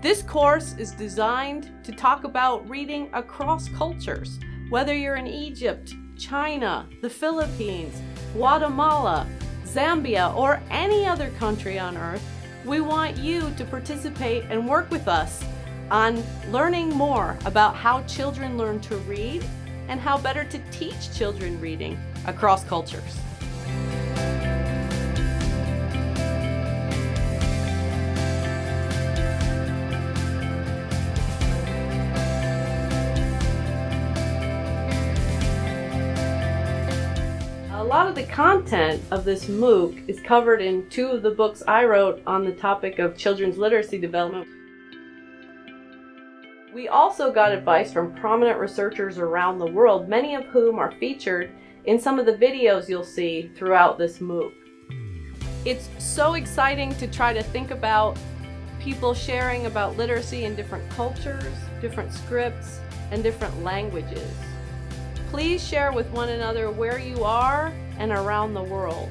This course is designed to talk about reading across cultures, whether you're in Egypt, China, the Philippines, Guatemala, Zambia, or any other country on earth, we want you to participate and work with us on learning more about how children learn to read and how better to teach children reading across cultures. A lot of the content of this MOOC is covered in two of the books I wrote on the topic of children's literacy development. We also got advice from prominent researchers around the world, many of whom are featured in some of the videos you'll see throughout this MOOC. It's so exciting to try to think about people sharing about literacy in different cultures, different scripts, and different languages. Please share with one another where you are and around the world.